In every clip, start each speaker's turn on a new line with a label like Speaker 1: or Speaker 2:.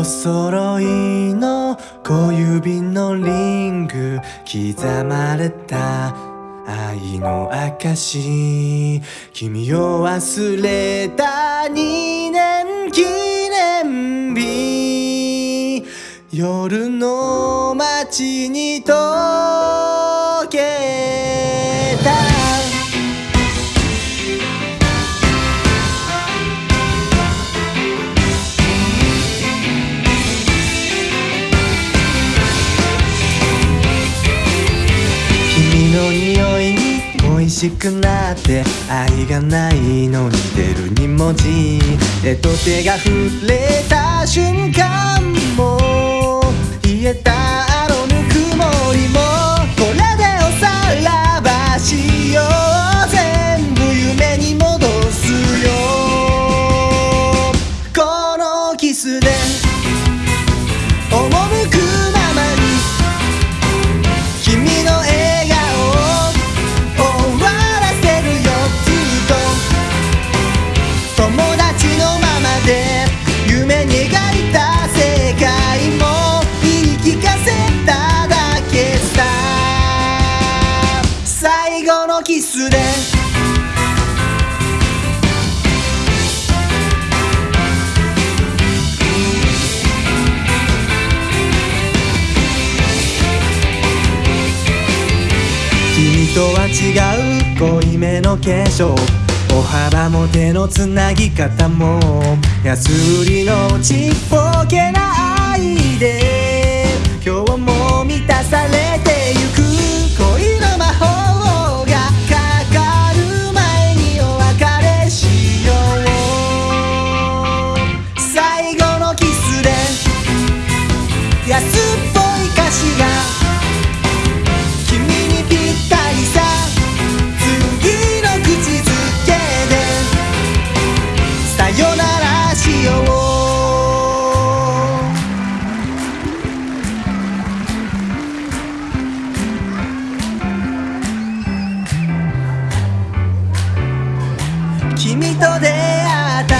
Speaker 1: お揃いの小指のリング刻まれた愛の証君を忘れた2年記念日。夜の街に溶匂いに恋しくなって愛がないのに出る2文字手と手が触れた瞬間も冷えたあのぬくもりもこれでおさらばしよう全部夢に戻すよこのキスでのキスで君とは違う濃いめの化粧。歩幅も手のつなぎ方も安売りのちっぽけな愛で。出会った。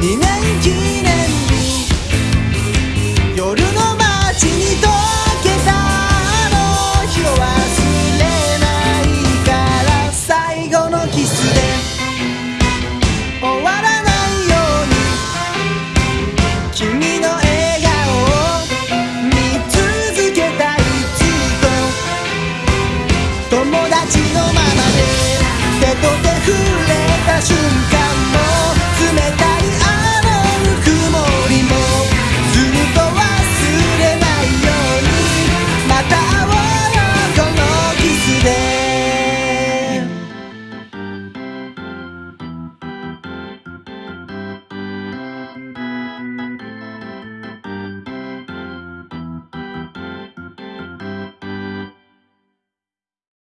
Speaker 1: 2年記念